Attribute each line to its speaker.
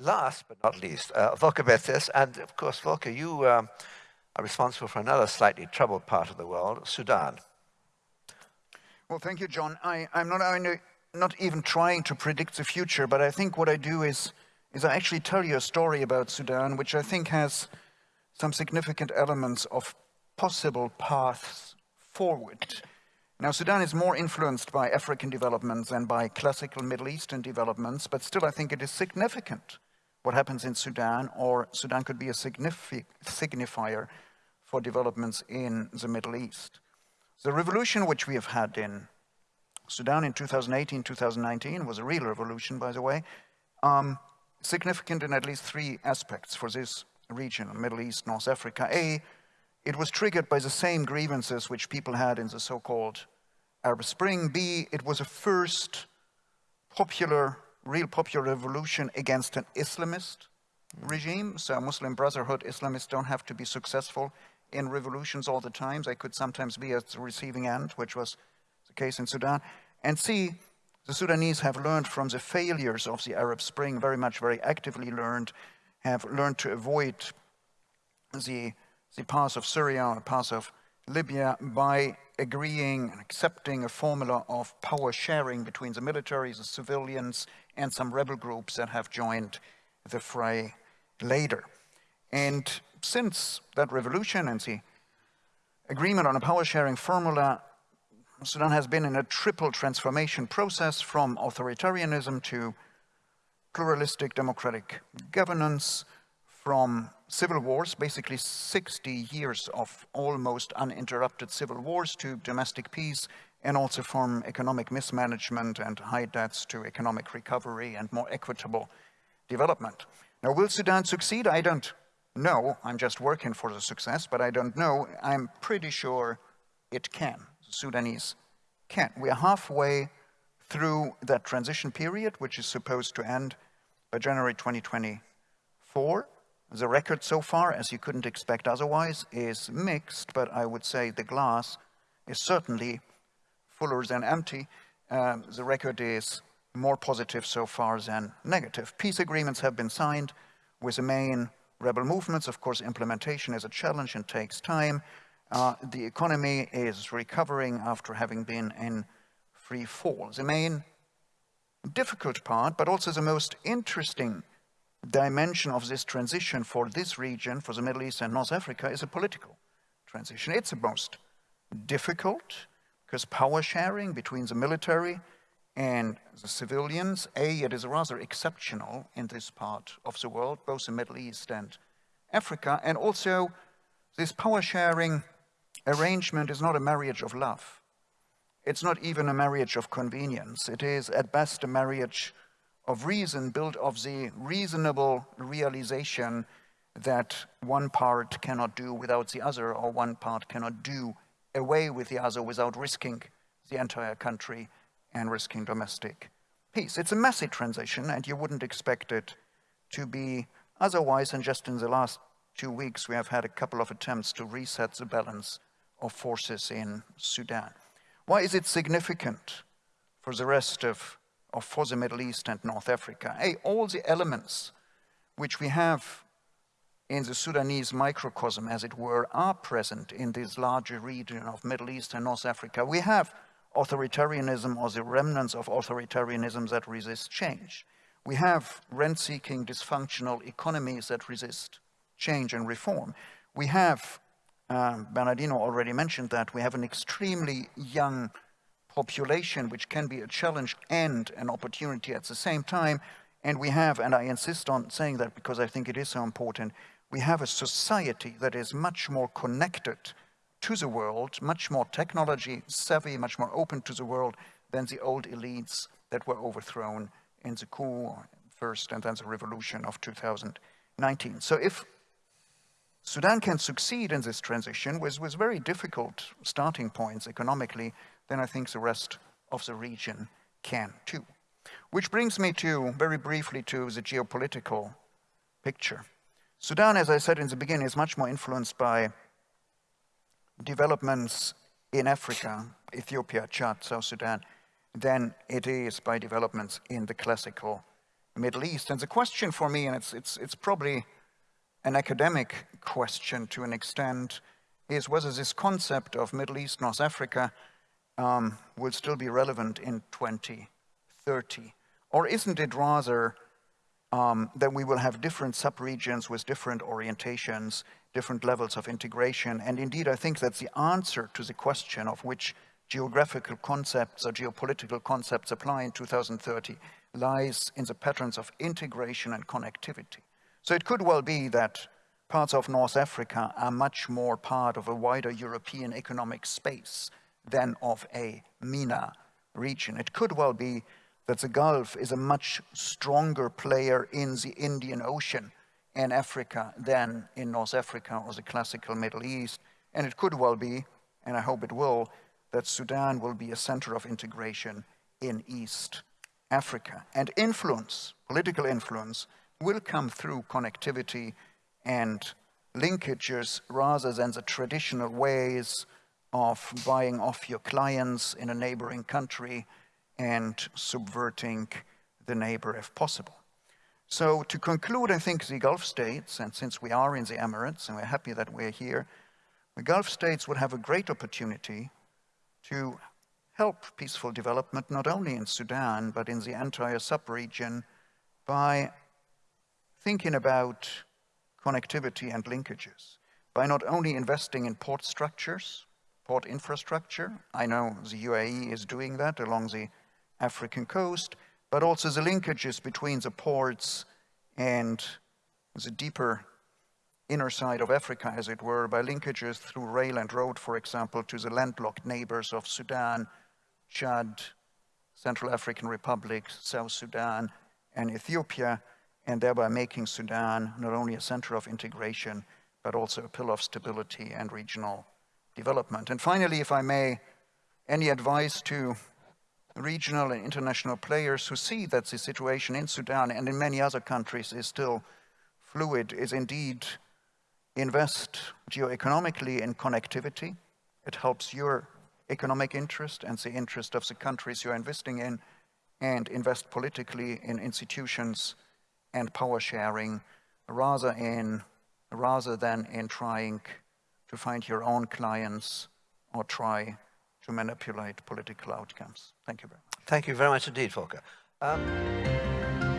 Speaker 1: last but not least, uh, Volker Perthes, and of course, Volker, you um, are responsible for another slightly troubled part of the world, Sudan.
Speaker 2: Well, thank you, John. I, am not, not even trying to predict the future, but I think what I do is, is I actually tell you a story about Sudan, which I think has some significant elements of possible paths forward. Now, Sudan is more influenced by African developments than by classical Middle Eastern developments, but still I think it is significant what happens in Sudan, or Sudan could be a signifier for developments in the Middle East. The revolution which we have had in Sudan in 2018, 2019 was a real revolution, by the way, um, significant in at least three aspects for this region, Middle East, North Africa. A, it was triggered by the same grievances which people had in the so-called Arab Spring. B, it was a first popular, real popular revolution against an Islamist regime. So Muslim Brotherhood Islamists don't have to be successful in revolutions all the time. They could sometimes be at the receiving end, which was the case in Sudan. And C, the Sudanese have learned from the failures of the Arab Spring, very much, very actively learned, have learned to avoid the the path of Syria or the path of Libya by agreeing and accepting a formula of power sharing between the militaries, the civilians, and some rebel groups that have joined the fray later. And since that revolution and the agreement on a power sharing formula, Sudan has been in a triple transformation process from authoritarianism to pluralistic democratic governance, from civil wars, basically 60 years of almost uninterrupted civil wars to domestic peace, and also from economic mismanagement and high debts to economic recovery and more equitable development. Now, will Sudan succeed? I don't know. I'm just working for the success, but I don't know. I'm pretty sure it can. The Sudanese can. We are halfway through that transition period, which is supposed to end by January 2024. The record so far, as you couldn't expect otherwise, is mixed, but I would say the glass is certainly fuller than empty. Um, the record is more positive so far than negative. Peace agreements have been signed with the main rebel movements. Of course, implementation is a challenge and takes time. Uh, the economy is recovering after having been in free fall. The main difficult part, but also the most interesting dimension of this transition for this region, for the Middle East and North Africa, is a political transition. It's the most difficult because power sharing between the military and the civilians, A, it is rather exceptional in this part of the world, both the Middle East and Africa, and also this power sharing arrangement is not a marriage of love. It's not even a marriage of convenience. It is at best a marriage of reason built of the reasonable realization that one part cannot do without the other or one part cannot do away with the other without risking the entire country and risking domestic peace. It's a messy transition and you wouldn't expect it to be otherwise and just in the last two weeks we have had a couple of attempts to reset the balance of forces in Sudan. Why is it significant for the rest of of for the Middle East and North Africa. Hey, all the elements which we have in the Sudanese microcosm, as it were, are present in this larger region of Middle East and North Africa. We have authoritarianism or the remnants of authoritarianism that resist change. We have rent-seeking dysfunctional economies that resist change and reform. We have, um, Bernardino already mentioned that, we have an extremely young population, which can be a challenge and an opportunity at the same time. And we have, and I insist on saying that because I think it is so important, we have a society that is much more connected to the world, much more technology savvy, much more open to the world than the old elites that were overthrown in the coup first and then the revolution of 2019. So if Sudan can succeed in this transition with, with very difficult starting points economically, then I think the rest of the region can too. Which brings me to, very briefly, to the geopolitical picture. Sudan, as I said in the beginning, is much more influenced by developments in Africa, Ethiopia, Chad, South Sudan, than it is by developments in the classical Middle East. And the question for me, and it's, it's, it's probably an academic question to an extent, is whether this concept of Middle East, North Africa um, will still be relevant in 2030? Or isn't it rather um, that we will have different subregions with different orientations, different levels of integration? And indeed, I think that the answer to the question of which geographical concepts or geopolitical concepts apply in 2030 lies in the patterns of integration and connectivity. So it could well be that parts of North Africa are much more part of a wider European economic space than of a MENA region. It could well be that the Gulf is a much stronger player in the Indian Ocean and Africa than in North Africa or the classical Middle East. And it could well be, and I hope it will, that Sudan will be a center of integration in East Africa. And influence, political influence, will come through connectivity and linkages rather than the traditional ways of buying off your clients in a neighboring country and subverting the neighbor if possible. So to conclude, I think the Gulf states, and since we are in the Emirates and we're happy that we're here, the Gulf states would have a great opportunity to help peaceful development not only in Sudan but in the entire sub-region by thinking about connectivity and linkages, by not only investing in port structures, port infrastructure, I know the UAE is doing that along the African coast, but also the linkages between the ports and the deeper inner side of Africa, as it were, by linkages through rail and road, for example, to the landlocked neighbors of Sudan, Chad, Central African Republic, South Sudan, and Ethiopia, and thereby making Sudan not only a center of integration, but also a pillar of stability and regional development. And finally, if I may, any advice to regional and international players who see that the situation in Sudan and in many other countries is still fluid is indeed invest geoeconomically in connectivity. It helps your economic interest and the interest of the countries you're investing in, and invest politically in institutions and power sharing rather, in, rather than in trying to find your own clients or try to manipulate political outcomes. Thank you very much.
Speaker 1: Thank you very much indeed, Volker. Um...